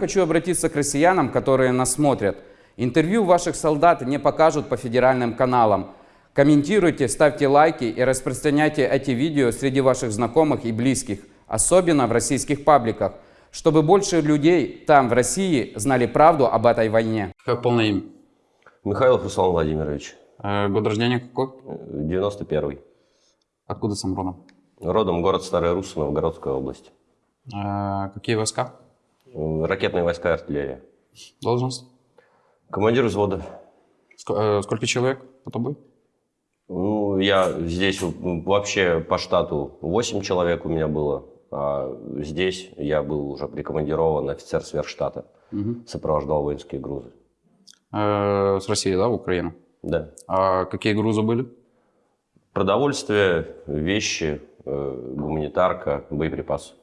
Хочу обратиться к россиянам, которые нас смотрят. Интервью ваших солдат не покажут по федеральным каналам. Комментируйте, ставьте лайки и распространяйте эти видео среди ваших знакомых и близких, особенно в российских пабликах, чтобы больше людей там, в России, знали правду об этой войне. Как полное имя? Михайлов Руслан Владимирович, Э, год рождения какой? 91-й. Откуда сам родом? Родом город Старая Русса, Новгородская область. Э, какие войска? Э, Ракетные войска и артиллерия. Должность? Командир взвода. Ск- э, сколько человек по тобой? Ну, я здесь м, вообще по штату 8 человек у меня было, а здесь я был уже прикомандирован офицер сверхштата, Мгм. сопровождал воинские грузы. Э, с России, да, в Украину? Да. А какие грузы были? Продовольствие, вещи, э, гуманитарка, боеприпасы.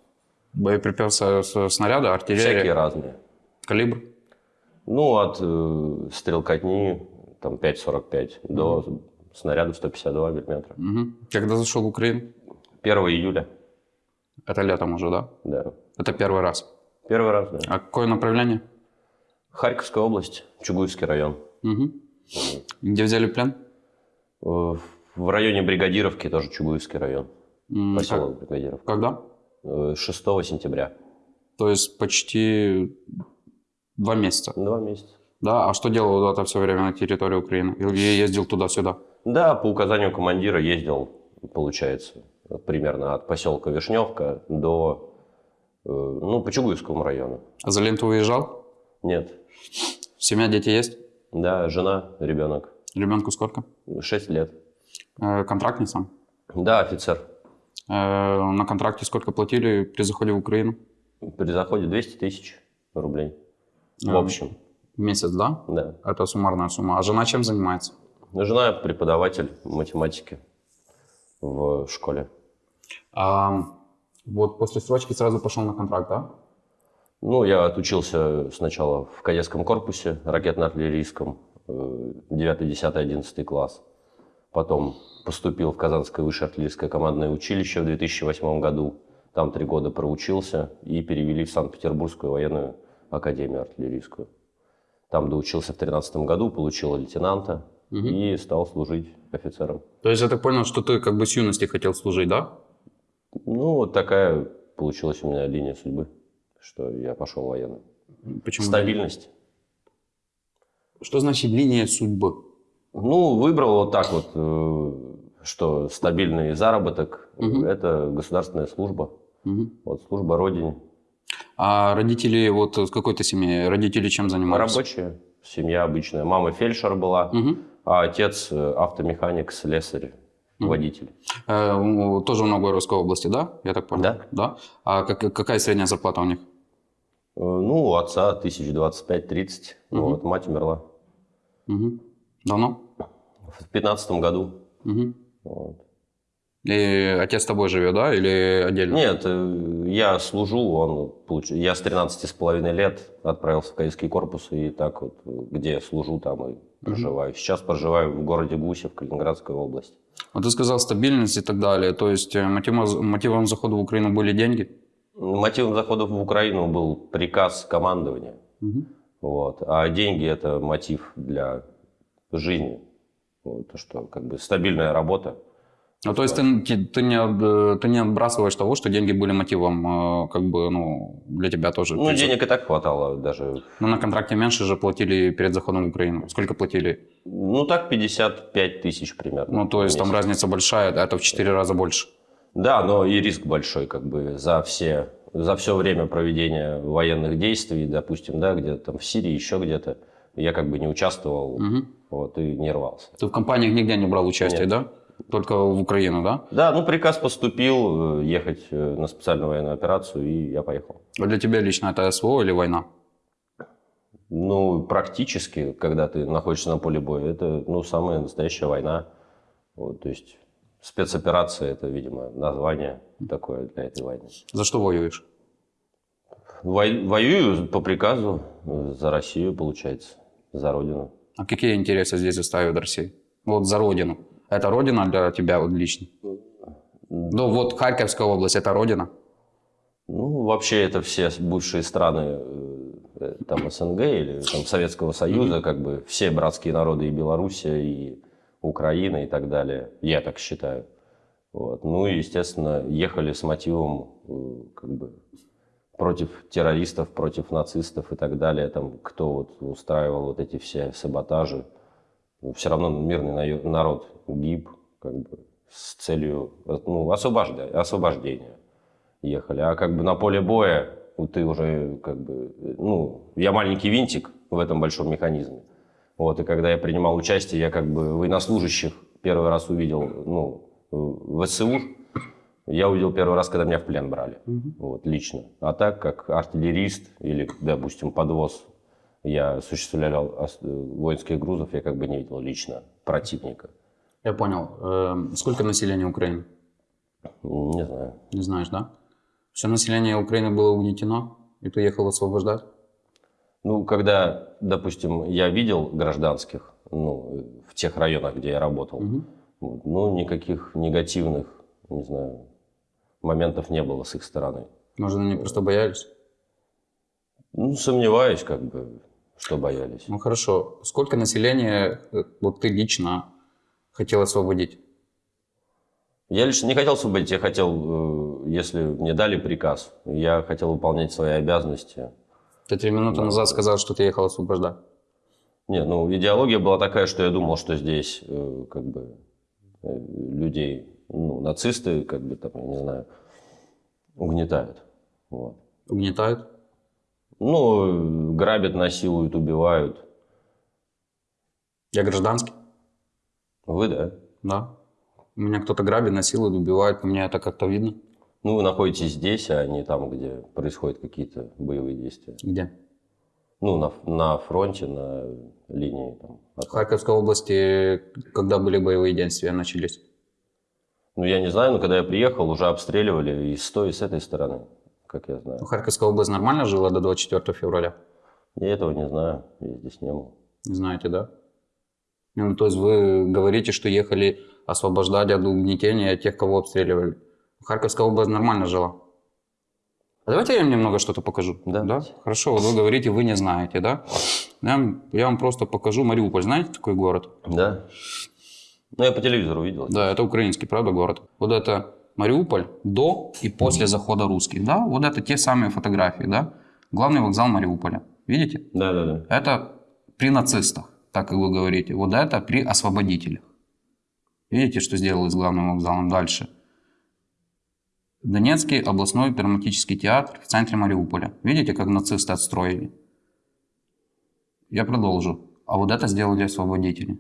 Боеприпасы, с- снаряды, артиллерия, Всякие разные. калибр? Ну, от э, стрелкотни там 5,45 до снарядов 152 миллиметра. Мгм. Когда зашел в Украину? 1 июля, Это летом уже, да? да. Это первый раз. Первый раз, да. А какое направление? Харьковская область, Чугуевский район. Мгм. Где взяли плен? Э, В районе Бригадировки, тоже Чугуевский район, поселок Бригадировка. как- Когда? Э, 6 сентября. То есть почти два месяца. Два месяца. Да, а что делал это все время на территории Украины? Или ездил туда-сюда? Да, по указанию командира ездил, получается, примерно от поселка Вишневка до, э, ну, по Чугуевскому району. А за ленту уезжал? Нет. Семья, дети есть? Да, жена, ребенок. Ребенку сколько? 6 лет. Э, контрактный сам? Да, офицер. Э, на контракте сколько платили при заходе в Украину? При заходе 200 тысяч рублей. В А. общем, В месяц, да? да. Это суммарная сумма. А жена чем занимается? Жена преподаватель математики в школе. А, вот после срочки сразу пошел на контракт, да? Ну, я отучился сначала в кадетском корпусе ракетно-артиллерийском, э, 9, 10, 11 класс. Потом поступил в Казанское высшее артиллерийское командное училище в 2008 году. Там три года проучился и перевели в Санкт-Петербургскую военную академию артиллерийскую. Там доучился в 2013 году, получил лейтенанта Мгм. и стал служить офицером. То есть я так понял, что ты как бы с юности хотел служить, да? Ну, вот такая получилась у меня линия судьбы, что я пошел в военный. Почему? Стабильность. Что значит линия судьбы? Ну, выбрал вот так вот, э, что стабильный заработок Мгм. это государственная служба. Мгм. Вот служба родине. А родители, вот с какой-то семьи, родители чем занимались? Рабочая семья обычная. Мама фельдшер была, Мгм. а отец э, автомеханик, слесарь, водитель. Э, тоже в Новгородской области, да? Я так понял? Да. Да? А как- какая средняя зарплата у них? Э, Ну, у отца 1025-30. Мгм. Вот, мать умерла Мгм. Давно? В 15 году. Мгм. Вот. И отец с тобой живет, да? Или отдельно? Нет, э, я служу, он получ- я с 13 с половиной лет отправился в кадетский корпус, и так вот, где я служу, там и проживаю. Сейчас проживаю в городе Гусев, Калининградской области. Вот ты сказал стабильность и так далее. То есть э, мотивом, мотивом захода в Украину были деньги? Мотивом захода в Украину был приказ командования, Мгм. вот, а деньги – это мотив для жизни. То, что как бы стабильная работа. Ну, то есть ты, ты- не, от- ты не отбрасываешь того, что деньги были мотивом, э, как бы, ну, для тебя тоже. Ну, есть, денег и так хватало даже. Ну, на контракте меньше же платили перед заходом в Украину. Сколько платили? Ну, так 55 тысяч примерно. Ну, то есть там разница большая, это в 4 раза больше. Да, но и риск большой, как бы за все, за все время проведения военных действий, допустим, да, где-то там в Сирии, еще где-то, я как бы не участвовал, Мгм. вот, и не рвался. Ты в компаниях нигде не брал участие, Нет. да? Только в Украину, да? Да, ну приказ поступил э, ехать э, на специальную военную операцию, и я поехал. А для тебя лично это СВО или война? Ну, практически, когда ты находишься на поле боя, это, ну, самая настоящая война. Вот, то есть спецоперация, это, видимо, название такое для этой войны. За что воюешь? Вой- воюю по приказу э, за Россию, получается, за Родину. А какие интересы здесь заставят России? Вот за родину. Это родина для тебя вот лично? Ну вот Харьковская область, это родина? Ну, вообще это все бывшие страны э, э, там СНГ или там Советского Союза, как бы все братские народы и Белоруссия, и Украина и так далее. Я так считаю. Вот. Ну и, естественно, ехали с мотивом э, как бы против террористов, против нацистов и так далее, там, кто вот устраивал вот эти все саботажи. Ну, все равно мирный на- народ гиб, как бы, с целью ну, освобожда- освобождения ехали. А как бы на поле боя вот ты уже как бы, ну, я маленький винтик в этом большом механизме. Вот, и когда я принимал участие, я как бы военнослужащих первый раз увидел, ну, в СУ, я увидел первый раз, когда меня в плен брали, вот, лично. А так, как артиллерист или, допустим, подвоз, я осуществлял ос- воинских грузов, я как бы не видел лично противника. Я понял. Эм, Сколько населения Украины? Не знаю. Не знаешь, да? Все население Украины было угнетено, и ты ехал освобождать? Ну, когда, допустим, я видел гражданских, ну, в тех районах, где я работал, вот, ну, никаких негативных, не знаю, моментов не было с их стороны. Может, они просто боялись? Ну, сомневаюсь, как бы, что боялись. Ну хорошо. Сколько населения э, вот ты лично хотел освободить? Я лично не хотел освободить, я хотел, э, если мне дали приказ, я хотел выполнять свои обязанности. Ты три минуты назад сказал, что ты ехал освобождать. Не, ну, идеология была такая, что я думал, что здесь, э, как бы, людей, ну, нацисты, как бы, там, я не знаю, угнетают. Вот. Угнетают? Ну, грабят, насилуют, убивают. Я гражданский? Вы, да? Да. Меня кто-то грабит, насилует, убивает. По мне это как-то видно. Ну, вы находитесь здесь, а не там, где происходят какие-то боевые действия. Где? Ну, на, на фронте, на линии. Там, В от- Харьковской области, когда были боевые действия, начались? Ну, я не знаю, но когда я приехал, уже обстреливали и с той, и с этой стороны, как я знаю. Ну, Харьковская область нормально жила до 24 февраля? Я этого не знаю, я здесь не был. Не знаете, да? Ну, то есть вы говорите, что ехали освобождать от угнетения тех, кого обстреливали. Харьковская область нормально жила. А давайте я вам немного что-то покажу. Да. да? Хорошо, вот вы говорите, вы не знаете, да? Я вам, я вам просто покажу Мариуполь. Знаете такой город? Да? Ну, я по телевизору видел. Да, это украинский, правда, город. Вот это Мариуполь до и после захода русских, да? Вот это те самые фотографии, да? Главный вокзал Мариуполя. Видите? Да, да, да. Это при нацистах, так как вы говорите. Вот это при освободителях. Видите, что сделали с главным вокзалом дальше? Донецкий областной драматический театр в центре Мариуполя. Видите, как нацисты отстроили? Я продолжу. А вот это сделали освободители.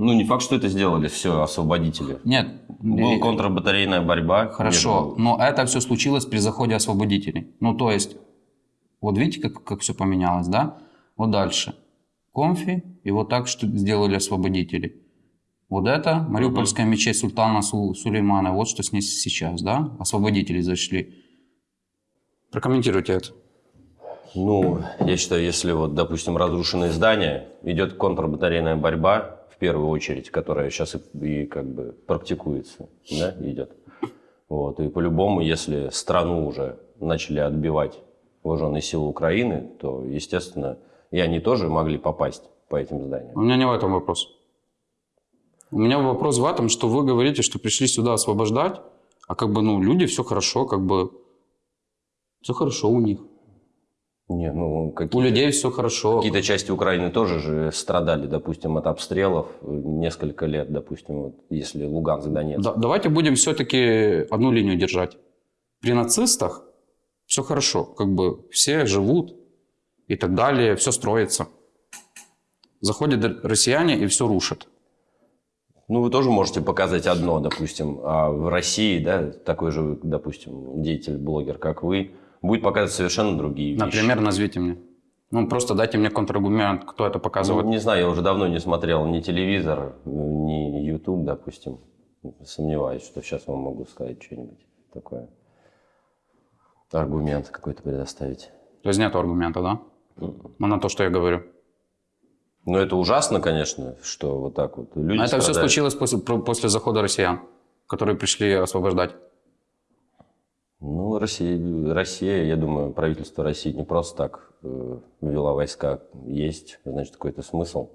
Ну, не факт, что это сделали все освободители. Нет. Была контрбатарейная борьба. Хорошо, но это все случилось при заходе освободителей. Ну, то есть, вот видите, как, как все поменялось, да? Вот дальше. Конфи, и вот так что сделали освободители. Вот это Мариупольская мечеть Султана Су- Сулеймана, вот что с ней сейчас, да? Освободители зашли. Прокомментируйте это. Ну, я считаю, если вот, допустим, разрушенные здания, идет контрбатарейная борьба, первую очередь, которая сейчас и, и как бы практикуется, да, идет. Вот, и по-любому, если страну уже начали отбивать вооруженные силы Украины, то, естественно, и они тоже могли попасть по этим зданиям. У меня не в этом вопрос. У меня вопрос в этом, что вы говорите, что пришли сюда освобождать, а как бы, ну, люди, все хорошо, как бы, все хорошо у них. Не, ну, У какие-то, людей все хорошо. какие-то части Украины тоже же страдали, допустим, от обстрелов э, несколько лет, допустим, вот, если Луганск, Донецк. Да- давайте будем все-таки одну линию держать. При нацистах все хорошо, как бы все живут и так далее, все строится. Заходят россияне и все рушат. Ну, вы тоже можете показать одно, допустим, а в России, да, такой же, допустим, деятель, блогер, как вы, будет показывать совершенно другие вещи. Например, назовите мне. Ну, просто дайте мне контраргумент, кто это Ну, показывает. не знаю, я уже давно не смотрел ни телевизор, ни YouTube, допустим. Сомневаюсь, что сейчас вам могу сказать что-нибудь такое. Аргумент какой-то предоставить. То есть нет аргумента, да? Ну, на то, что я говорю. Ну, это ужасно, конечно, что вот так вот люди Но это все страдают. случилось после, после захода россиян, которые пришли освобождать. Ну, Россия, Россия, я думаю, правительство России не просто так э, ввела войска. Есть, значит, какой-то смысл.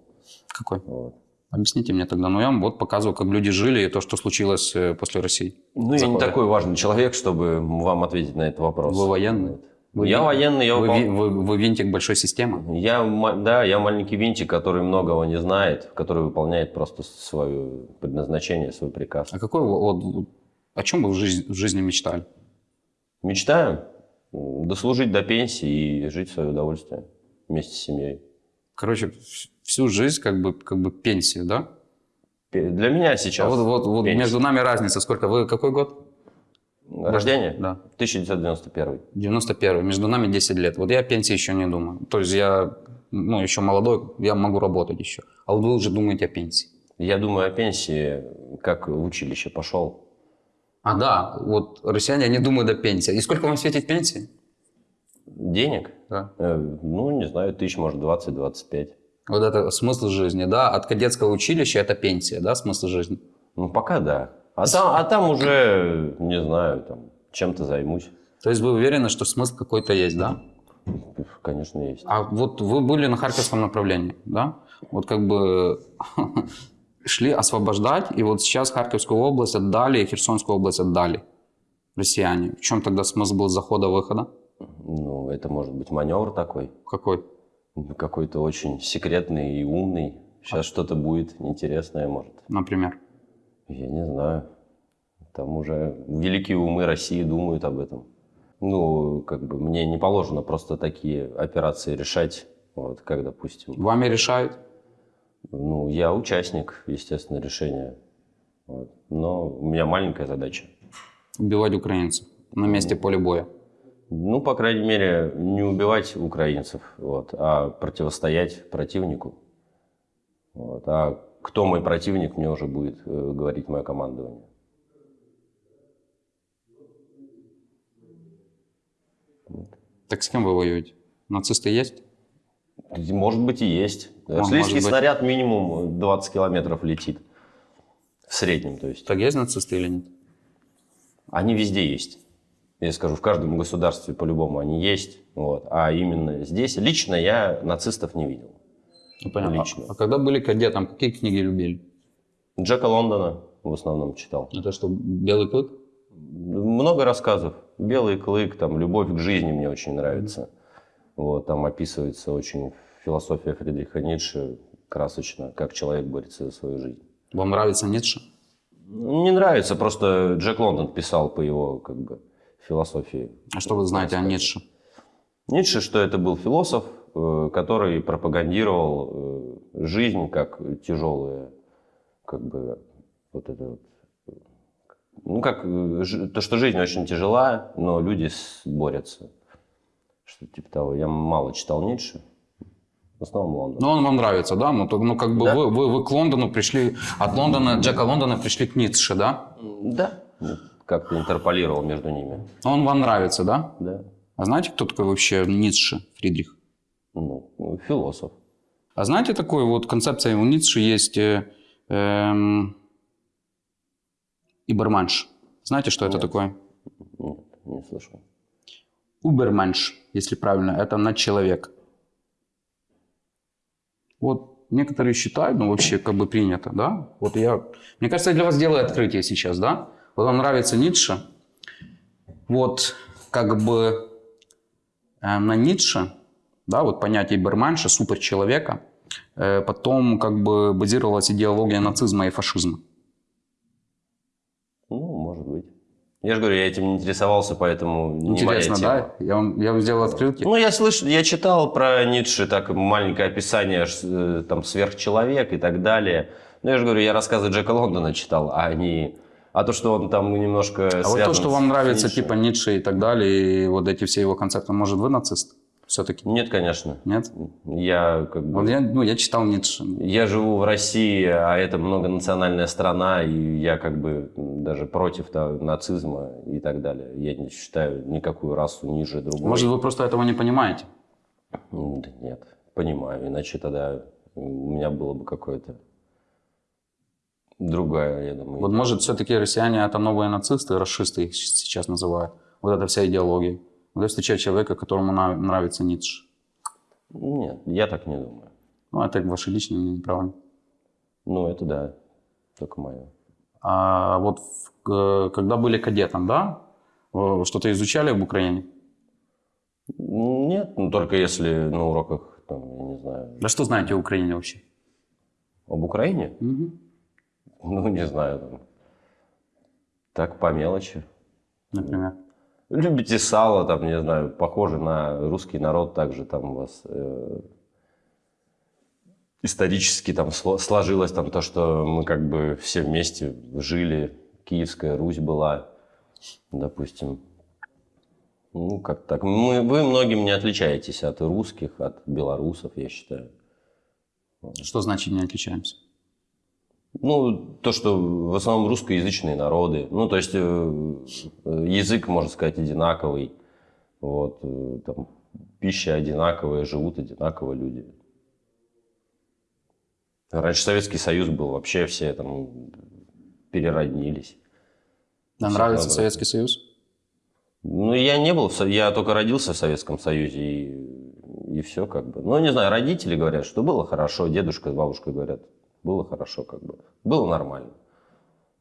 Какой? Вот. Объясните мне тогда. Ну, я вам вот показываю, как люди жили и то, что случилось э, после России. Ну, я не Захода. такой важный человек, чтобы вам ответить на этот вопрос. Вы военный? Вот. Вы я военный, я Вы, выпол- вы- вы винтик большой системы? Я, да, я маленький винтик, который многого не знает, который выполняет просто свое предназначение, свой приказ. А какой вот, о чем вы в жизни, в жизни мечтали? Мечтаю дослужить до пенсии и жить в свое удовольствие вместе с семьей. Короче, вс- всю жизнь как бы, как бы пенсию, да? Для меня сейчас А вот, вот, вот пенсия. между нами разница сколько? Вы какой год? рождение Да. 1991. 91 Между нами 10 лет. Вот я пенсии еще не думаю. То есть я ну, еще молодой, я могу работать еще. А вот вы уже думаете о пенсии. Я думаю о пенсии, как в училище пошел. А да, вот россияне, они думают о пенсии. И сколько вам светит пенсии? Денег? Да. Э, Ну, не знаю, тысяч, может, 20-25. Вот это смысл жизни, да? От кадетского училища это пенсия, да, смысл жизни? Ну, пока да. А там, а там уже, не знаю, там, чем-то займусь. То есть вы уверены, что смысл какой-то есть, да? Конечно, есть. А вот вы были на Харьковском направлении, да? Вот как бы шли освобождать, и вот сейчас Харьковскую область отдали, и Херсонскую область отдали россияне. В чем тогда смысл был захода-выхода? Ну, это может быть маневр такой. Какой? Какой-то очень секретный и умный. Сейчас что-то будет интересное, может. Например. Я не знаю. Там уже великие умы России думают об этом. Ну, как бы мне не положено просто такие операции решать. Вот, как, допустим, Вами решают? Ну, я участник, естественно, решения. Вот. Но у меня маленькая задача. Убивать украинцев на месте поля боя. Ну, по крайней мере, не убивать украинцев, вот, а противостоять противнику. Вот. А кто мой противник, мне уже будет э, говорить мое командование. Так с кем вы воюете? Нацисты есть? Может быть и есть. Может быть. снаряд минимум 20 километров летит. В среднем, то есть. Так есть нацисты или нет? Они везде есть. Я скажу, в каждом государстве по-любому они есть. Вот. А именно здесь лично я нацистов не видел. Ну, понятно. Лично. А когда были кадетом, какие книги любили? Джека Лондона в основном читал. Это что, Белый клык? Много рассказов. Белый клык, там, любовь к жизни мне очень нравится. Вот, там описывается очень философия Фридриха Ницше красочно, как человек борется за свою жизнь. Вам нравится Ницше? Не нравится, просто Джек Лондон писал по его как бы, философии. А что вы знаете о Ницше? Ницше, что это был философ, э, который пропагандировал э, жизнь как тяжелую, как бы вот это вот, ну как э, то, что жизнь очень тяжела, но люди борются, что типа того. Я мало читал Ницше, в основном Лондон. Ну, он вам нравится, да? Ну, то- ну как бы Да. вы, вы, вы к Лондону пришли, от Лондона, Джека Лондона пришли к Ницше, да? Да, как-то интерполировал между ними, Но Он вам нравится, да? да. А знаете, кто такой вообще Ницше, Фридрих? Ну, философ. А знаете, такой вот концепция у Ницше есть э, эм, Иберменш. Знаете, что это Нет. такое? Нет, не слышал. Уберменш, если правильно, это надчеловек. Вот некоторые считают, ну вообще как бы принято, да? Вот я, мне кажется, я для вас делаю открытие сейчас, да? Вот вам нравится Ницше, вот как бы э, на Ницше, да, вот понятие Берменша, суперчеловека, э, потом как бы базировалась идеология нацизма и фашизма. Ну, может быть. Я же говорю, я этим не интересовался, поэтому не моя Интересно, тема. да? Я вам, я вам сделал открытие. Ну, я слышал, я читал про Ницше, так маленькое описание, э, там, сверхчеловек и так далее. Но я же говорю, я рассказы Джека Лондона читал, а не... А то, что он там немножко А вот то, что вам нравится, типа Ницше и так далее, и вот эти все его концепты, может, вы нацист? Все-таки? Нет, конечно. Нет? Я как бы... Вот я, ну, я читал Ницше. Я живу в России, а это многонациональная страна, и я как бы даже против да, нацизма и так далее. Я не считаю никакую расу ниже другой. Может, вы просто этого не понимаете? Да нет, понимаю. Иначе тогда у меня было бы какое-то другая, я думаю. Вот, может, все-таки россияне это новые нацисты, расисты их сейчас называют. Вот эта вся идеология. Вот я встречаю человека, которому нравится Ницше. Нет, я так не думаю. Ну, это ваше личное мнение, правильно? Ну, это да, только мое. А вот в- когда были кадетом, да, э, что-то изучали в Украине? Нет, ну только если на уроках, там, я не знаю, Да что знаете о Украине вообще? об Украине, Мгм. ну, не знаю, там, так по мелочи. Например. Любите сало, там, не знаю, похоже на русский народ, также там у вас э, исторически там сло- сложилось там то, что мы как бы все вместе жили, Киевская Русь была, допустим. Ну, как так. Мы, вы многим не отличаетесь от русских, от белорусов, я считаю. Что значит не отличаемся? Ну, то, что в основном русскоязычные народы. Ну, то есть э, язык, можно сказать, одинаковый. Вот, э, там, пища одинаковая, живут одинаково люди. Раньше Советский Союз был, вообще все там перероднились. Нам Всех нравится набрать. Советский Союз? Ну, я не был, в я только родился в Советском Союзе, и, и все как бы. Ну, не знаю, родители говорят, что было хорошо, дедушка с бабушкой говорят, было хорошо как бы. Было нормально.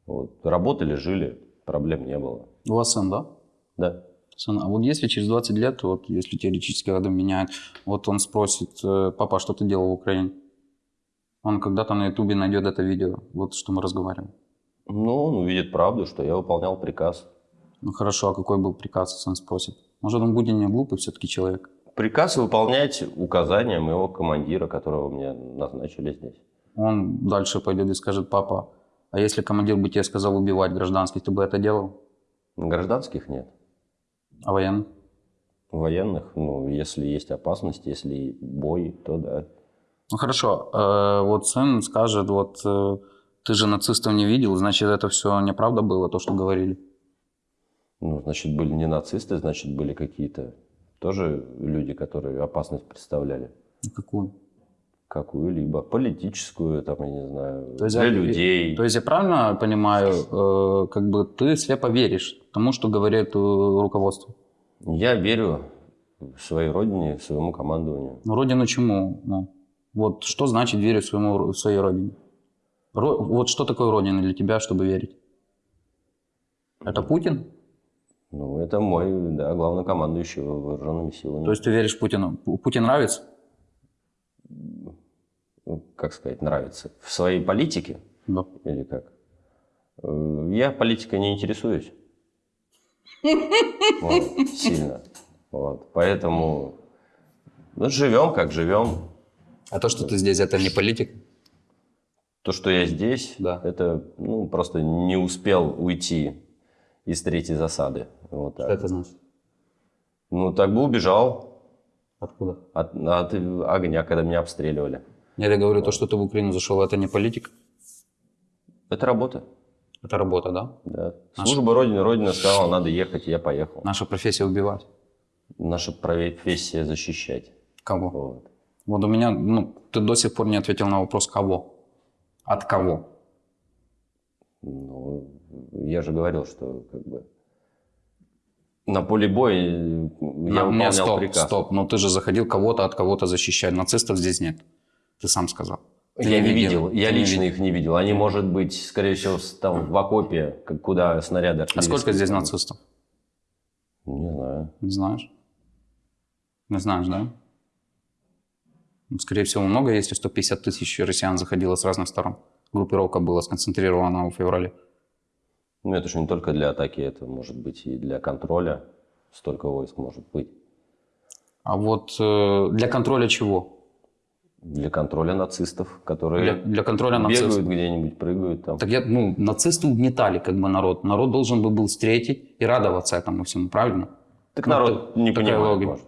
Вот. Работали, жили, проблем не было. У вас сын, да? Да. Сын, а вот если через 20 лет, вот если теоретически годы меняют, вот он спросит, э, папа, а что ты делал в Украине? Он когда-то на ютубе найдет это видео, вот что мы разговариваем. Ну, он увидит правду, что я выполнял приказ. Ну хорошо, а какой был приказ, сын спросит? Может, он будет не глупый все-таки человек? Приказ выполнять указания моего командира, которого мне назначили здесь. Он дальше пойдет и скажет, папа, а если командир бы тебе сказал убивать гражданских, ты бы это делал? Гражданских нет. А военных? Военных, ну, если есть опасность, если бой, то да. Ну хорошо, э, вот сын скажет, вот э, ты же нацистов не видел, значит это все неправда было, то, что говорили. Ну, значит, были не нацисты, значит, были какие-то тоже люди, которые опасность представляли. Какую? Какую-либо политическую, там, я не знаю, То есть, для я- людей. То есть я правильно понимаю, э, как бы ты слепо веришь тому, что говорит э, руководство? Я верю в своей родине, своему командованию. Ну, родину чему? Ну, вот что значит верить своему, своей родине? Ро- вот что такое родина для тебя, чтобы верить? Это Путин? Ну, это мой, да, главнокомандующий вооруженными силами. То есть ты веришь Путину? Пу- Путин нравится? Ну, как сказать, нравится. В своей политике Да. или как? Э, Я политикой не интересуюсь. Вот, сильно. Вот, поэтому ну, живем, как живем. А то, что ты здесь, это не политик? То, что я здесь, Да. это ну, просто не успел уйти из третьей засады. Вот так. Что это значит? Ну, так бы убежал Откуда? от, от огня, когда меня обстреливали. Я говорю, то, что ты в Украину зашел, это не политик? Это работа. Это работа, да? Да. Наша- Служба Родины. Родина сказала, надо ехать, и я поехал. Наша профессия убивать. Наша профессия защищать. Кого? Вот. Вот у меня, ну, ты до сих пор не ответил на вопрос, кого? От кого? Ну, я же говорил, что как бы на поле боя э, я На- выполнял не, стоп, приказ. стоп. Но ты же заходил кого-то от кого-то защищать. Нацистов здесь нет. Ты сам сказал. Ты Я не видел, я Ты не лично видел. их не видел. Они, может быть, скорее всего, там в окопе, куда снаряды А сколько здесь нацистов? Не знаю. Не знаешь? Не знаешь, да? Ну, Скорее всего, много, если 150 тысяч россиян заходило с разных сторон. Группировка была сконцентрирована в феврале. Ну, это же не только для атаки, это может быть и для контроля. Столько войск может быть. А вот э, для контроля чего? Для контроля нацистов, которые Для, для контроля бегают нацистов. где-нибудь, прыгают там. Так я, ну, нацисты угнетали как бы народ. Народ должен бы был встретить и радоваться этому всему, правильно? Так ну, народ т- не понимает, логика. может.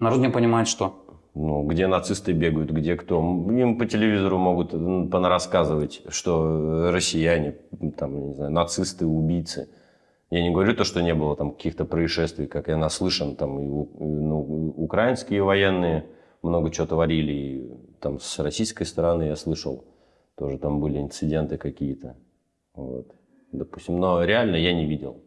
Народ не понимает, что. Ну, где нацисты бегают, где кто. Им по телевизору могут понарассказывать, что э, россияне, там, не знаю, нацисты, убийцы. Я не говорю то, что не было там каких-то происшествий, как я наслышан, там и, и, ну, украинские военные много чего творили, и там с российской стороны я слышал, тоже там были инциденты какие-то. Вот. Допустим, но реально я не видел.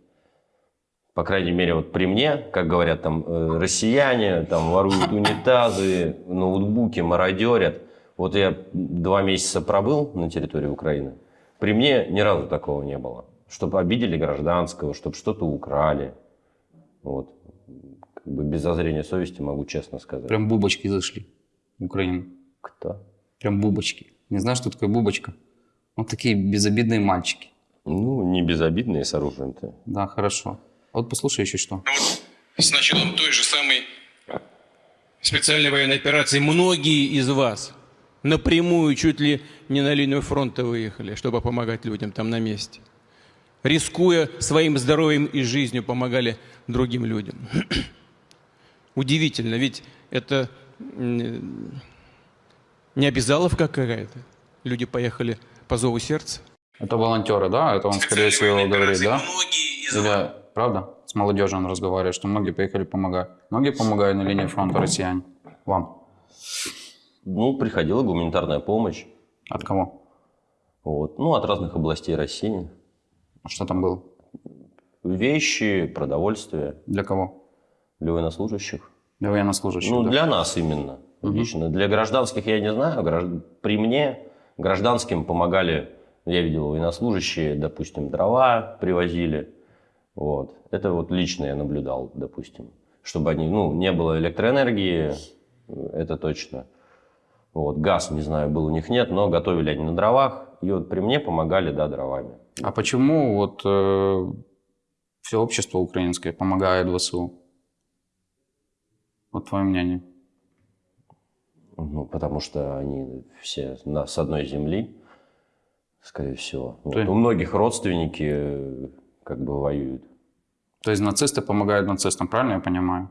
по крайней мере, вот при мне, как говорят там э, россияне, там воруют унитазы, ноутбуки, мародерят. Вот я два месяца пробыл на территории Украины. При мне ни разу такого не было. Чтобы обидели гражданского, чтобы что-то украли. Вот. Как бы без зазрения совести могу честно сказать. Прям бубочки зашли в Украину. Кто? Прям бубочки. Не знаешь, что такое бубочка? Вот такие безобидные мальчики. Ну, не безобидные с оружием-то. Да, хорошо. Вот послушай еще что. с началом той же самой специальной военной операции многие из вас напрямую чуть ли не на линию фронта выехали, чтобы помогать людям там на месте. Рискуя своим здоровьем и жизнью, помогали другим людям. Удивительно, ведь это м, не обязаловка какая-то. Люди поехали по зову сердца. Это волонтеры, да? Это он, скорее всего, говорит, да? Или, правда? С молодежью он разговаривает, что многие поехали помогать. Многие помогают на линии фронта россияне. Вам. Ну, приходила гуманитарная помощь. От кого? Вот. Ну, от разных областей России. Что там было? Вещи, продовольствие Для кого? Для военнослужащих. Для военнослужащих, Ну, да? для нас именно. Лично. Для гражданских я не знаю. Гражд- При мне гражданским помогали, я видел, военнослужащие, допустим, дрова привозили. Вот. Это вот лично я наблюдал, допустим. Чтобы они, ну, не было электроэнергии, это точно. Вот. Газ, не знаю, был у них нет, но готовили они на дровах. И вот при мне помогали, да, дровами. А почему вот все общество украинское помогает ВСУ? Вот твое мнение. Ну, потому что они все на, с одной земли, скорее всего. Вот. Ты- У многих родственники э, как бы воюют. То есть нацисты помогают нацистам, правильно я понимаю?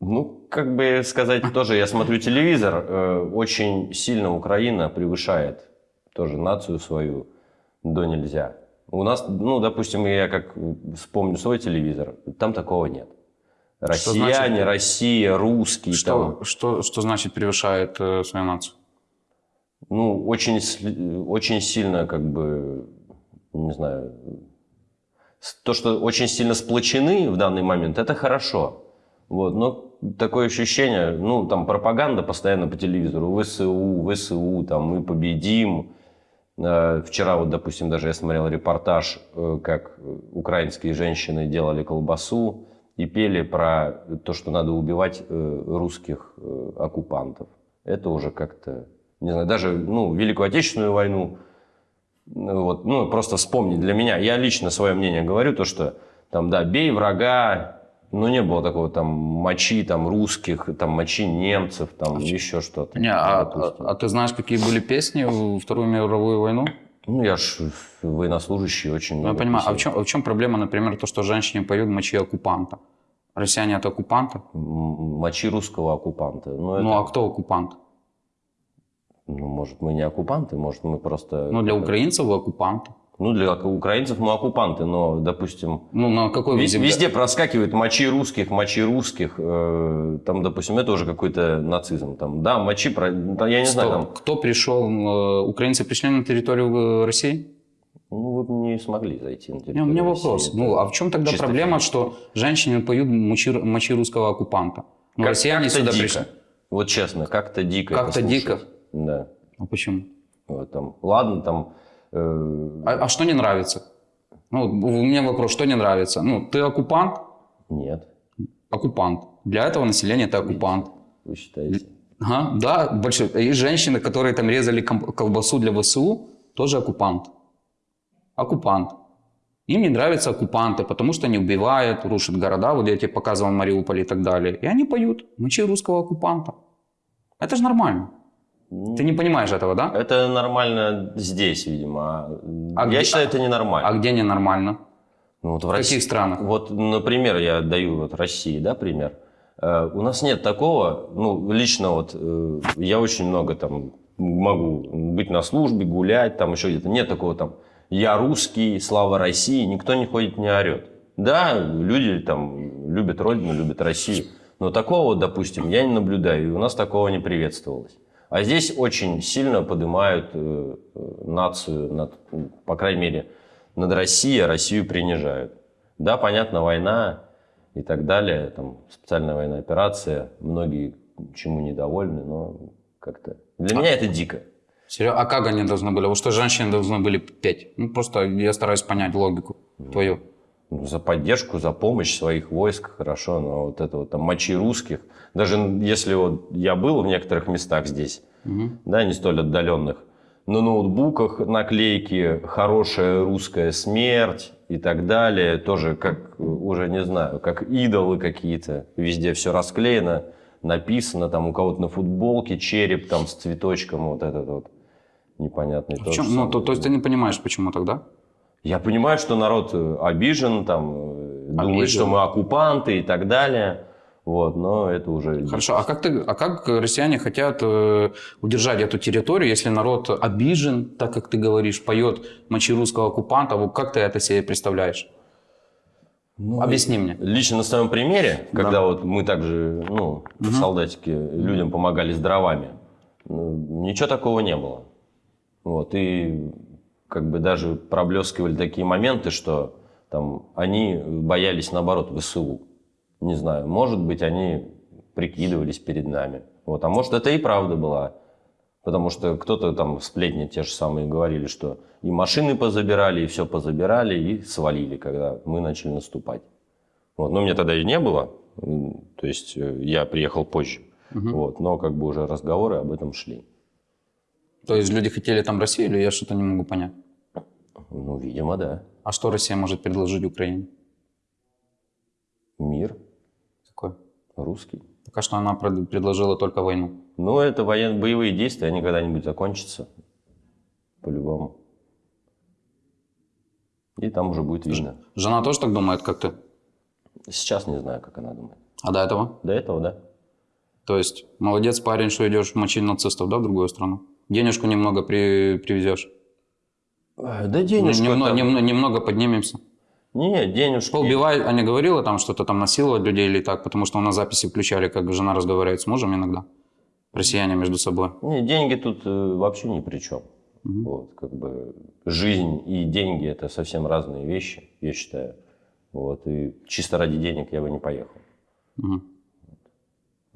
Ну, как бы сказать, тоже я смотрю телевизор, э, очень сильно Украина превышает тоже нацию свою до нельзя. У нас, ну, допустим, я как вспомню свой телевизор, там такого нет. Россияне, значит- Россия, русские, Что, там, что, что значит превышает э, свою нацию? ну, очень, очень сильно, как бы, не знаю, то, что очень сильно сплочены в данный момент, это хорошо. Вот, но такое ощущение, ну, там пропаганда постоянно по телевизору, ВСУ, ВСУ, там, мы победим. Э, Вчера вот, допустим, даже я смотрел репортаж, э, как украинские женщины делали колбасу и пели про то, что надо убивать э, русских э, оккупантов. Это уже как-то, не знаю, даже, ну, Великую Отечественную войну, ну, вот, ну, просто вспомнить для меня. Я лично свое мнение говорю, то, что там, да, бей врага, ну, не было такого там мочи там русских, там мочи немцев, там еще что-то. Не, а, а- а ты знаешь, какие были песни в Вторую мировую войну? Ну, я ж военнослужащий очень Ну, я понимаю, а в чем, а в чем проблема, например, то, что женщине поют мочи оккупанта? Россияне это оккупанты? Мочи русского оккупанта. Ну, Ну, это- а кто оккупант? ну, может, мы не оккупанты, может, мы просто... Ну, для украинцев вы оккупанты. Ну, для украинцев мы оккупанты, но, допустим, Ну, на какой вы Вез- земле? Везде проскакивает мочи русских, мочи русских. э, Там, допустим, это уже какой-то нацизм. Там, да, мочи, про- да, я не знаю, Стоп. там, Кто пришел? э, Украинцы пришли на территорию э, России? ну, вы не смогли зайти на территорию у меня России. вопрос. Это Ну, а в чем тогда чисто проблема, физически. что женщины поют мочи, мочи русского оккупанта? Ну, Как- россияне как-то сюда дико. пришли. Вот честно, как-то дико. Как-то дико? Да. А почему? Вот там, ладно, там... э, А, а что не нравится? Ну, у меня вопрос, что не нравится? Ну, ты оккупант? Нет, Оккупант. Для этого населения ты оккупант. вы считаете? Ага, да, большой. И женщины, которые там резали колбасу для ВСУ, тоже оккупант. Оккупант. Им не нравятся оккупанты, потому что они убивают, рушат города, вот я тебе показывал Мариуполь и так далее. И они поют мочи русского оккупанта. Это же нормально. Ты не понимаешь этого, да? Это нормально здесь, видимо. а А я где- считаю, это ненормально. А где ненормально? Ну, вот в В России- каких странах? Вот, например, я даю вот России, да, пример. Э, У нас нет такого, ну, лично вот э, я очень много там могу быть на службе, гулять, там еще где-то. Нет такого там, я русский, слава России, никто не ходит, не орет. Да, люди там любят Родину, любят Россию, но такого, допустим, я не наблюдаю, и у нас такого не приветствовалось. А здесь очень сильно поднимают э, нацию, над, по крайней мере, над Россией, а Россию принижают. Да, понятно, война и так далее, там специальная военная операция, многие чему недовольны, но как-то... Для меня это дико. Серьезно? А как они должны были? Вот что женщины должны были петь? Ну, просто я стараюсь понять логику твою. За поддержку, за помощь своих войск, хорошо, но вот это вот там мочи русских, даже если вот я был в некоторых местах здесь, да, не столь отдаленных, на ноутбуках наклейки «Хорошая русская смерть» и так далее, тоже как, уже не знаю, как идолы какие-то, везде все расклеено, написано, там у кого-то на футболке череп там с цветочком, вот этот вот непонятный. В то чем? Ну, то, то есть ты не понимаешь, почему тогда? Я понимаю, что народ э, обижен, там, э, думает, что мы оккупанты и так далее. Вот, но это уже... Хорошо, а как, ты, а как россияне хотят э, удержать эту территорию, если народ обижен, так как ты говоришь, поет мочи русского оккупанта? Вот как ты это себе представляешь? Ну, Объясни мне. Лично на своем примере, когда вот мы также, ну, солдатики, людям помогали с дровами, ну, ничего такого не было. Вот, и как бы даже проблескивали такие моменты, что там они боялись, наоборот, ВСУ. Не знаю, может быть, они прикидывались перед нами. Вот, а может, это и правда была. Потому что кто-то там сплетни те же самые говорили, что и машины позабирали, и все позабирали, и свалили, когда мы начали наступать. Вот. Но мне тогда и не было, то есть э, я приехал позже. Вот. Но как бы уже разговоры об этом шли. То есть люди хотели там Россию, или я что-то не могу понять? Ну, видимо, да. А что Россия может предложить Украине? Мир Какой? русский. Пока что она пред- предложила только войну. Но это военно боевые действия, они когда-нибудь закончатся. По-любому. И там уже будет видно. Жена тоже так думает, как ты? Сейчас не знаю, как она думает. А до этого? До этого, да. То есть, молодец парень, что идешь мочить нацистов, да, в другую страну? Денежку немного при, привезешь. Э, Да денежка Немного, там- немного, немного поднимемся. Не, денежки. Поубивай, а не говорила там что-то там насиловать людей или так, потому что у нас записи включали, как жена разговаривает с мужем иногда. Россияне между собой. Не, деньги тут э, вообще ни при чем. Вот, как бы жизнь и деньги это совсем разные вещи, я считаю. Вот, и чисто ради денег я бы не поехал. Мгм.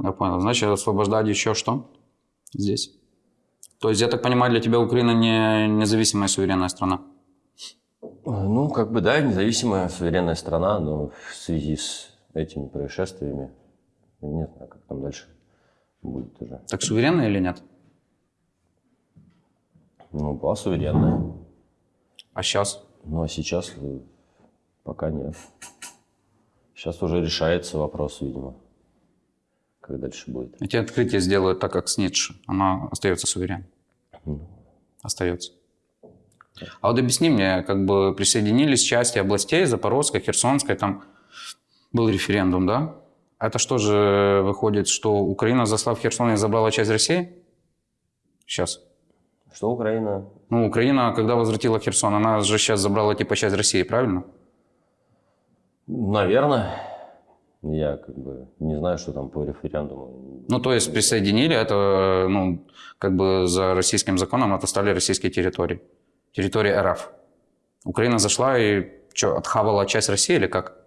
Я понял. Значит, освобождать еще что здесь? То есть, я так понимаю, для тебя Украина не независимая суверенная страна? Э, Ну, как бы, да, независимая, суверенная страна, но в связи с этими происшествиями, не знаю, как там дальше будет уже. Так суверенная или нет? Ну, была суверенная, А сейчас? ну, а сейчас э, пока нет. Сейчас уже решается вопрос, видимо, как дальше будет. Эти открытия сделают так, как с Ницше. Она остается суверенной. Остается. А вот объясни мне, как бы присоединились части областей, Запорожской, Херсонской, там был референдум, да? Это что же выходит, что Украина, заслав Херсон, и забрала часть России? Сейчас. Что Украина? Ну, Украина, когда возвратила Херсон, она же сейчас забрала типа часть России, правильно? Наверное. Я как бы не знаю, что там по референдуму. Ну, то есть присоединили это, ну, как бы за российским законом это стали российские территории. Территории РФ. Украина зашла и что, отхавала часть России или как?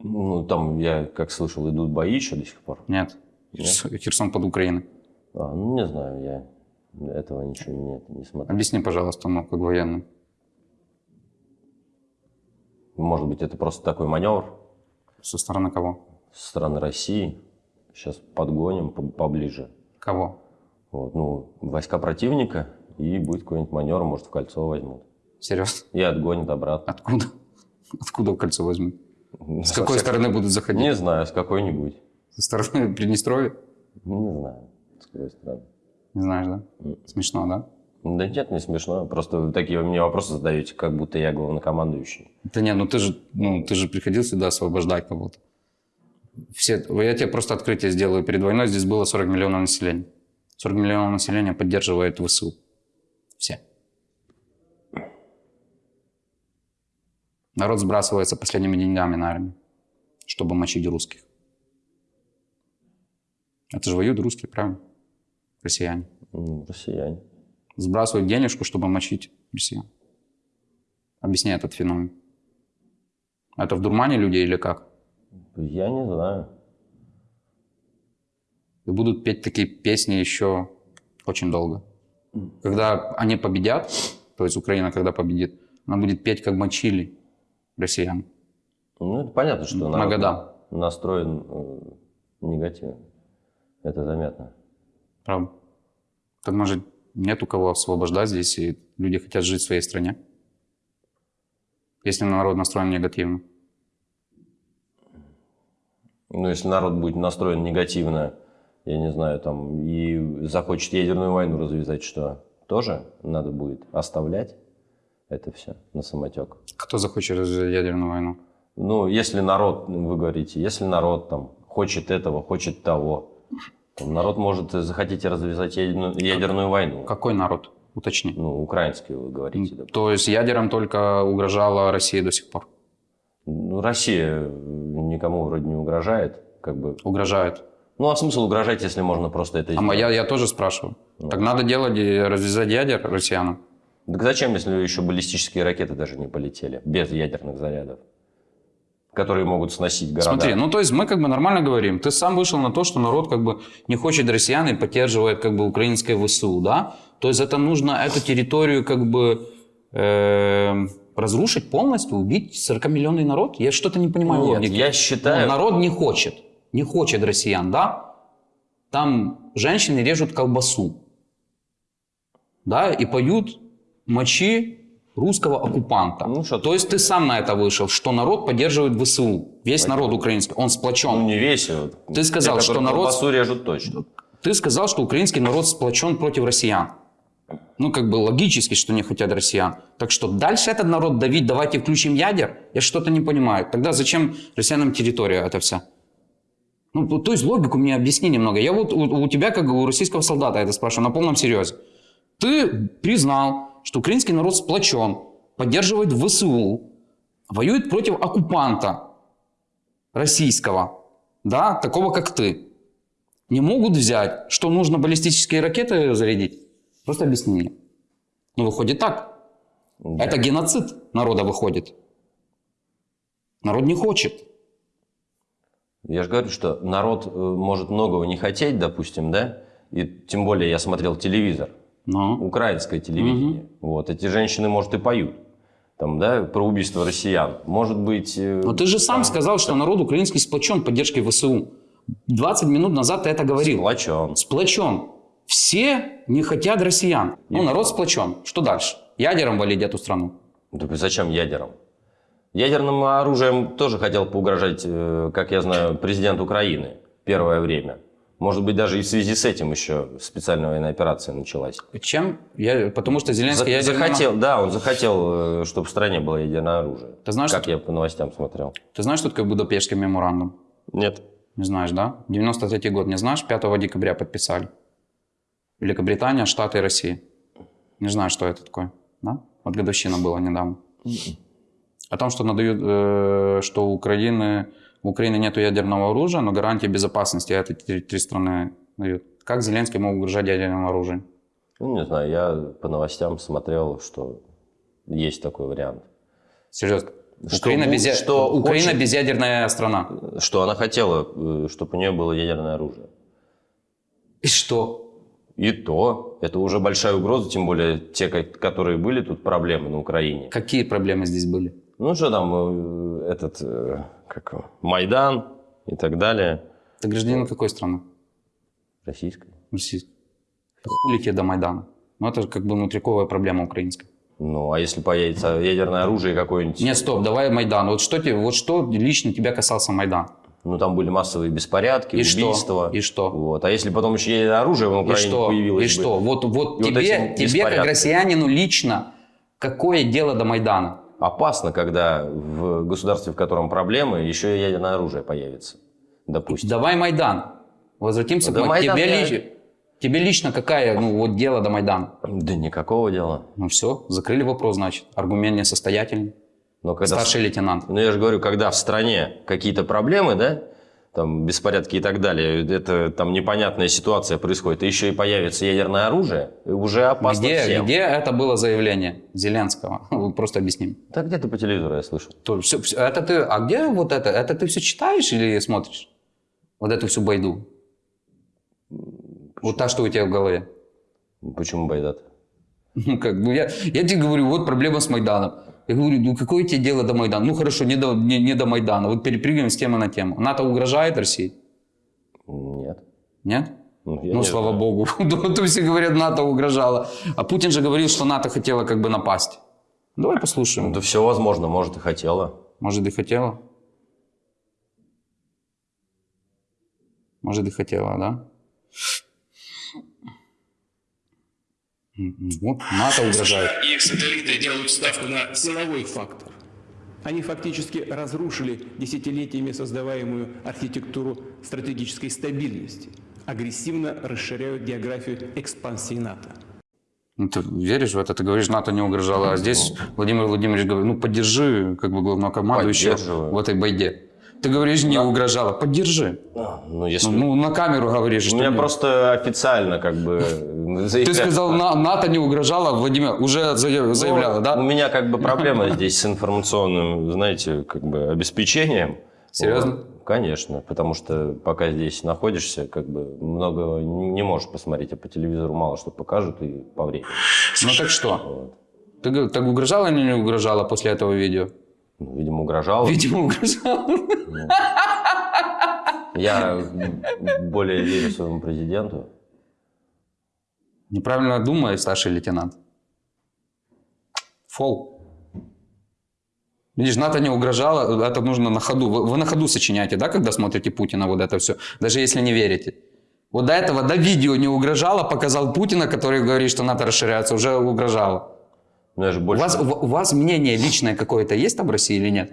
Ну, там, я как слышал, идут бои еще до сих пор. Нет. Херс- Херсон под Украиной. А, ну, не знаю, я этого ничего не, не смотрел. Объясни, пожалуйста, ну, как военный. Может быть, это просто такой маневр Со стороны кого? со стороны России. Сейчас подгоним по- поближе. Кого? Вот, ну, войска противника, и будет какой-нибудь маневр, может, в кольцо возьмут. Серьезно? И отгонят обратно. Откуда? Откуда кольцо возьмут? С Со какой всех- стороны будут заходить? Не знаю, с какой-нибудь. Со стороны Приднестровья? Не знаю, с какой стороны. Не знаешь, да? Смешно, да? Да нет, не смешно. Просто вы такие мне вопросы задаете, как будто я главнокомандующий. Да нет, ну ты же, ну ты же приходил сюда освобождать кого-то. Все, я тебе просто открытие сделаю. Перед войной здесь было 40 миллионов населения. 40 миллионов населения поддерживает ВСУ. Все. Народ сбрасывается последними деньгами на армию, чтобы мочить русских. Это же воюют русские, правильно? Россияне. М, Россияне. Сбрасывают денежку, чтобы мочить россиян. Объясняй этот феномен. Это в дурмане людей или как? Я не знаю. И будут петь такие песни еще очень долго. Когда они победят, то есть Украина когда победит, она будет петь как мочили россиян. Ну, это понятно, что народ Магадан. настроен э, негативно. Это заметно. Правда? Так может нет у кого освобождать здесь, и люди хотят жить в своей стране? Если народ настроен негативно. Ну, если народ будет настроен негативно, я не знаю, там, и захочет ядерную войну развязать, что тоже надо будет оставлять это все на самотек. Кто захочет развязать ядерную войну? Ну, если народ, вы говорите, если народ там хочет этого, хочет того, народ может захотеть развязать ядерную, ядерную войну. Какой народ? Уточни. Ну, украинский вы говорите. допустим. То есть ядером только угрожала Россия до сих пор? Ну, Россия никому вроде не угрожает, как бы. Угрожает. Ну, а смысл угрожать, если можно просто это А сделать? я, я тоже спрашиваю. Так надо делать, развязать ядер россиянам. Так зачем, если еще баллистические ракеты даже не полетели, без ядерных зарядов, которые могут сносить города? Смотри, ну то есть мы как бы нормально говорим. Ты сам вышел на то, что народ как бы не хочет россиян и поддерживает как бы украинское ВСУ, да? То есть это нужно эту территорию как бы э, разрушить полностью, убить 40-миллионный народ? Я что-то не понимаю Нет, логики. я считаю- Ну, народ не хочет, не хочет россиян, да? Там женщины режут колбасу, да, и поют мочи русского оккупанта. Ну, что То есть ты сам на это вышел, что народ поддерживает ВСУ. Весь народ украинский, он сплочен. Ну, не весь. вот. Ты сказал, Те, что народ- режут точно. Ты сказал, что украинский народ сплочен против россиян. Ну, как бы логически, что не хотят россиян. Так что дальше этот народ давить, давайте включим ядер, я что-то не понимаю. Тогда зачем россиянам территория эта вся? Ну, то- то есть логику мне объясни немного. Я вот у, у тебя, как у российского солдата, это спрашиваю на полном серьезе. Ты признал, что украинский народ сплочен, поддерживает ВСУ, воюет против оккупанта российского, да, такого как ты не могут взять, что нужно баллистические ракеты зарядить? Просто объясни мне. Ну, выходит так. Да. Это геноцид народа выходит. Народ не хочет. Я же говорю, что народ э, может многого не хотеть, допустим, да? И тем более я смотрел телевизор, Но украинское телевидение. Вот, эти женщины, может, и поют. Там, да, про убийство россиян. Может быть... э, Но ты же сам там сказал, что народ украинский сплочен поддержкой ВСУ. 20 минут назад ты это говорил. Сплочен. Сплочен. Все не хотят россиян. Ну, народ сплочен. Что дальше? Ядером валить эту страну. Так зачем ядером? Ядерным оружием тоже хотел поугрожать, э, как я знаю, президент Украины первое время. Может быть, даже и в связи с этим еще специальная военная операция началась. Чем? Я, потому что За- Зеленский ядерный... захотел, да, он захотел, чтобы в стране было ядерное оружие. Ты знаешь, как что- я по новостям смотрел. Ты знаешь, что такое Будапештский меморандум? Нет. Не знаешь, да? 93 год, не знаешь? 5 декабря подписали. Великобритания, Штаты и Россия. Не знаю, что это такое, да? Вот годовщина была недавно. О том, что надают, э, что у Украины, у Украины нет ядерного оружия, но гарантии безопасности это три, три страны дают. Как Зеленский мог угрожать ядерным оружием? Ну, не знаю, я по новостям смотрел, что есть такой вариант. Серьезно. Что Украина, без, что Украина хочет- безъядерная страна. Что она хотела, чтобы у нее было ядерное оружие. И что? И то, это уже большая угроза, тем более те, ко- которые были тут проблемы на Украине. Какие проблемы здесь были? Ну что там, э, этот, э, как Майдан и так далее. Ты гражданин какой страны? Российской. Российской. Хули тебе до Майдана? Ну, это же как бы внутриковая проблема украинская. Ну, а если появится ядерное оружие какое-нибудь? Нет, стоп, давай Майдан. Вот что, тебе, вот что лично тебя касался Майдан? Ну, там были массовые беспорядки, И что? убийства. И что? Вот. А если потом еще ядерное оружие в И Украине что? появилось И бы? что? Вот, вот И вот тебе, эти тебе как россиянину лично, какое дело до Майдана? Опасно, когда в государстве, в котором проблемы, еще и ядерное оружие появится. Допустим. Давай Майдан. Возвратимся Да к Май- Майдан тебе, я- лич- тебе лично какая, ну, вот дело до Майдана? Да никакого дела. Ну все, закрыли вопрос, значит. Аргумент несостоятельный. Но когда Старший лейтенант. Ну, я же говорю, когда в стране какие-то проблемы, да, там беспорядки и так далее, это там непонятная ситуация происходит, и еще и появится ядерное оружие, уже опасно Где, всем. где это было заявление Зеленского? Просто объясним. Да где-то по телевизору я слышал. То, всё- всё- это ты, а где вот это? Это ты все читаешь или смотришь? Вот эту всю байду? Вот та, что у тебя в голове. Почему Байдат? Ну, как бы я, я тебе говорю, вот проблема с Майданом. Я говорю, ну какое тебе дело до Майдана? Ну хорошо, не до, не, не до Майдана. Вот перепрыгиваем с темы на тему. НАТО угрожает России? Нет. Нет? Ну, ну, слава знаю. богу. Ну, То все говорят, НАТО угрожало. А Путин же говорил, что НАТО хотела как бы напасть. Давай послушаем. Да все возможно, может и хотела. Может, и хотела? Может, и хотела, да? Вот, НАТО угрожает. И их сателлиты делают ставку на силовой фактор. Они фактически разрушили десятилетиями создаваемую архитектуру стратегической стабильности, агрессивно расширяют географию экспансии НАТО. Ну, ты веришь в это? Ты говоришь, НАТО не угрожало. А здесь Владимир Владимирович говорит, ну, поддержи как бы главнокомандующего в этой байде. Ты говоришь, не угрожало. Поддержи. А, Ну, если... Ну, ну, на камеру говоришь, У что меня нет. просто официально как бы... Ты сказал, «На- НАТО не угрожало, Владимир уже зая- заявляла, Ну, да? У меня как бы проблема здесь с информационным, знаете, как бы обеспечением. Серьезно? Вот. Конечно, потому что пока здесь находишься, как бы много не можешь посмотреть, а по телевизору мало что покажут и по времени. Ну так что? Вот. Ты так угрожала или не угрожала после этого видео? Ну, видимо, угрожал. Видимо, угрожала. Я более верю своему президенту. Неправильно думает старший лейтенант. Фол. Видишь, НАТО не угрожало, это нужно на ходу. Вы, вы на ходу сочиняете, да, когда смотрите Путина, вот это все, даже если не верите. Вот до этого, до видео не угрожало, показал Путина, который говорит, что НАТО расширяется, уже угрожало. Но я же У больше... вас, у, вас мнение личное какое-то есть там в России или нет?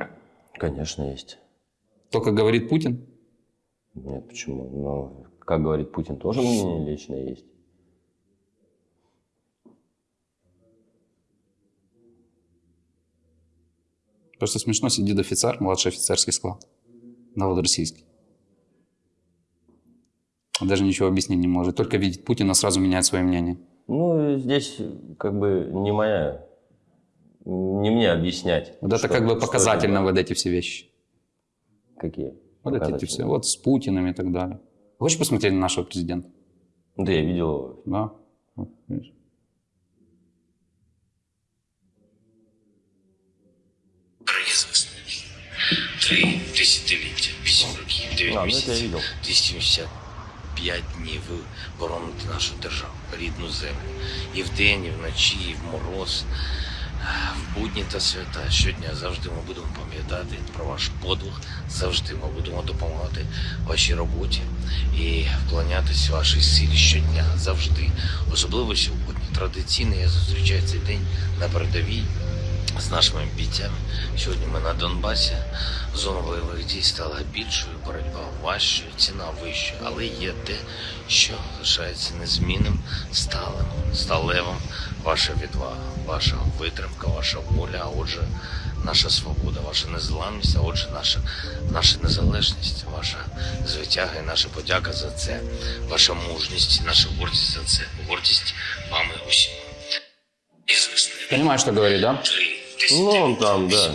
Конечно, есть. Только говорит Путин? Нет, почему? Ну, как говорит Путин, тоже мнение личное есть. Просто смешно сидит офицер, младший офицерский склад, новороссийский. Он даже ничего объяснить не может. Только видит Путина, сразу меняет свое мнение. Ну, здесь как бы не моя Не мне объяснять. Вот это что- как бы что показательно, это. вот эти все вещи. Какие? Вот эти Показательно. все, вот с Путиным и так далее. Хочешь посмотреть на нашего президента? Да, я видел его. Да. Вот, видишь. Произвести. Три десятиліття, вісім років, А, дев'ять ну это я місяців, видел. 285 днів ви бороните нашу державу, рідну землю. І вдень, і вночі, і в мороз, В будні та свята. Щодня завжди ми будемо пам'ятати про ваш подвиг, завжди ми будемо допомагати вашій роботі і вклонятися вашій силі щодня, завжди. Особливо сьогодні. Традиційно я зустрічаю цей день на передовій з нашими бійцями. Сьогодні ми на Донбасі. Зона бойових дій стала більшою, боротьба важчою, ціна вищою, але є те, що залишається незмінним, сталим, сталевим. Ваша відвага, ваша витримка, ваша воля, а отже, наша свобода, ваша незламність, а отже, наша, наша незалежність, ваша звитяга і наша подяка за це, ваша мужність, наша гордість за це, гордість вами усіма. Ізвісне. Понимаешь, что говорит, да? Ну, он там, да.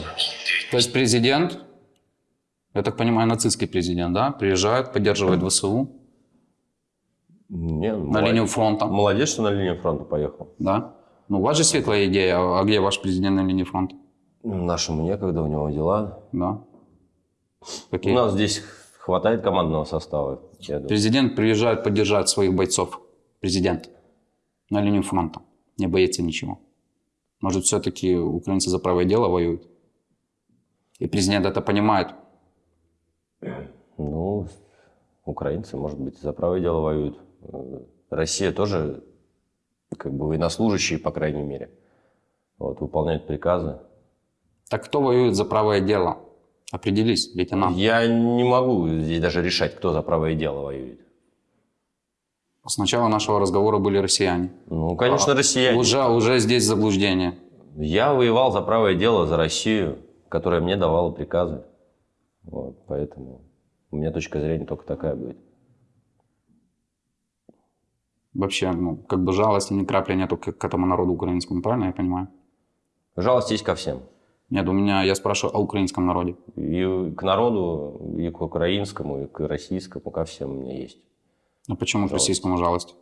То есть президент, я так понимаю, нацистский президент, да, приезжает, поддерживает ВСУ Не, на молодец. линию фронта, Молодец, что на линию фронта поехал. да? Ну, у вас же светлая идея, а где ваш президент на линии фронта? Нашему некогда, у него дела. Да. Какие? У нас здесь хватает командного состава. Президент приезжает поддержать своих бойцов. Президент. На линию фронта. Не боится ничего. Может, все-таки украинцы за правое дело воюют? И президент это понимает. Ну, украинцы, может быть, за правое дело воюют. Россия тоже, как бы военнослужащие, по крайней мере, вот, выполняют приказы. Так кто воюет за правое дело? Определись, лейтенант. Я не могу здесь даже решать, кто за правое дело воюет. С начала нашего разговора были россияне. Ну, конечно, А, россияне. Уже, уже здесь заблуждение. Я воевал за правое дело, за Россию, которая мне давала приказы. Вот, поэтому У меня точка зрения только такая будет. Вообще, ну, как бы жалости ни капли нету к, к этому народу украинскому, правильно я понимаю? Жалость есть ко всем. Нет, у меня, я спрашиваю о украинском народе. И к народу, и к украинскому, и к российскому, ко всем у меня есть. А почему к Жалость. российскому жалость?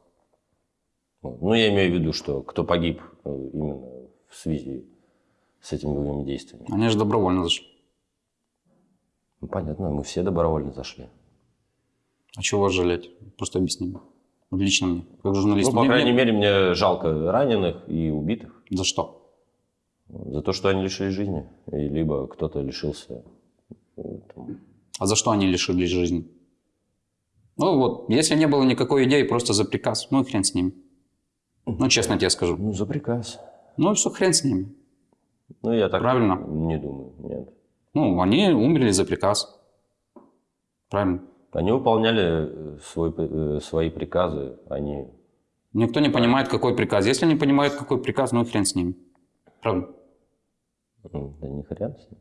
Вот. Ну, я имею в виду, что кто погиб э, именно в связи с этими боевыми действиями. Они же добровольно зашли. Ну, понятно, мы все добровольно зашли. А чего вас жалеть? Просто объясни мне. Лично мне, как журналист. Ну, по Мне- крайней мне- мере, мне жалко раненых и убитых. За что? За то, что они лишились жизни. И либо кто-то лишился э, там, А за что они лишились жизни? Ну вот, если не было никакой идеи, просто за приказ, ну и хрен с ними. Ну, честно тебе скажу. ну, за приказ. Ну и все, хрен с ними. Ну, я так Правильно. не думаю, нет. Ну, они умерли за приказ. Правильно. Они выполняли э, свой, э, свои приказы, они... Никто не понимает, какой приказ. Если не понимает, какой приказ, ну и хрен с ними. Правда. м, Да не хрен с ним.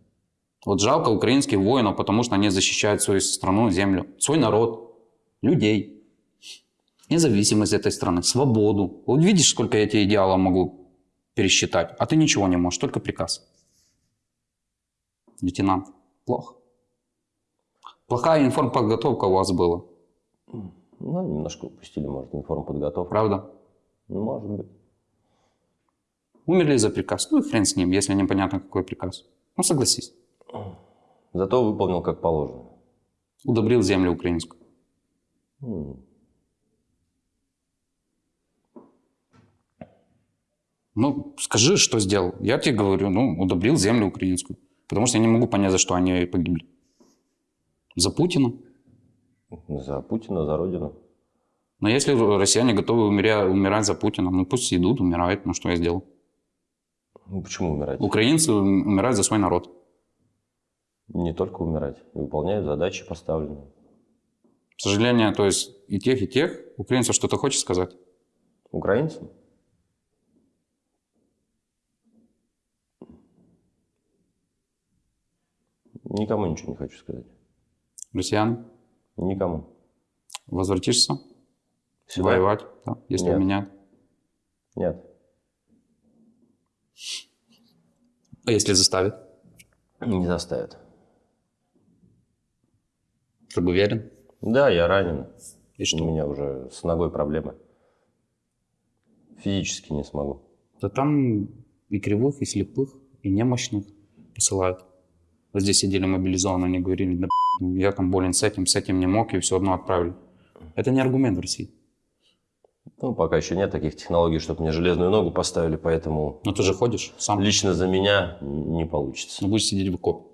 Вот жалко украинских воинов, потому что они защищают свою страну, землю, свой народ, людей, независимость этой страны, свободу. Вот видишь, сколько я эти идеалов могу пересчитать, а ты ничего не можешь, только приказ. Лейтенант, плохо. Плохая информподготовка у вас была, Ну, немножко упустили, может, информподготовку. правда? Ну, может быть. Умерли за приказ, ну и хрен с ним, если непонятно, какой приказ. Ну, согласись. Зато выполнил как положено. Удобрил землю украинскую. Ну, скажи, что сделал. Я тебе говорю, ну, удобрил землю украинскую. Потому что я не могу понять, за что они погибли. За Путина. За Путина, за Родину. Но если россияне готовы умеря- умирать за Путина, ну пусть идут, умирают. Ну, что я сделал? Ну, почему умирать? Украинцы ум- умирают за свой народ. Не только умирать. И выполняют задачи поставленные. К сожалению, то есть и тех, и тех. Украинцев что-то хочешь сказать? Украинцам? Никому ничего не хочу сказать. Россиян, Никому. возвратишься Сюда? воевать, да, если Нет. менять. Нет. А если заставят? Не заставят. Чтобы уверен. Да, я ранен. И что? У меня уже с ногой проблемы. Физически не смогу. Да там и кривых, и слепых, и немощных посылают. Вот здесь сидели мобилизованные, они говорили, да я там болен с этим, с этим не мог, и все одно отправили. Это не аргумент в России. Ну, пока еще нет таких технологий, чтобы мне железную ногу поставили, поэтому Но ты же ходишь сам, лично за меня не получится. ну, будешь сидеть в окопе.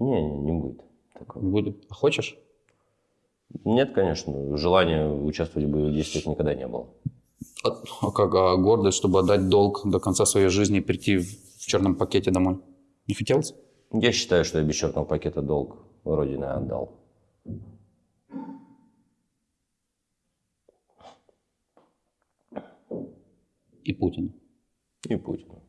Не, не, не будет такого. Не будет. А хочешь? Нет, конечно, желания участвовать в боевых действиях никогда не было. А, а как а гордость, чтобы отдать долг до конца своей жизни и прийти в, в черном пакете домой? Не хотелось? Я считаю, что я без черного пакета долг Родины отдал. И Путин. И Путину.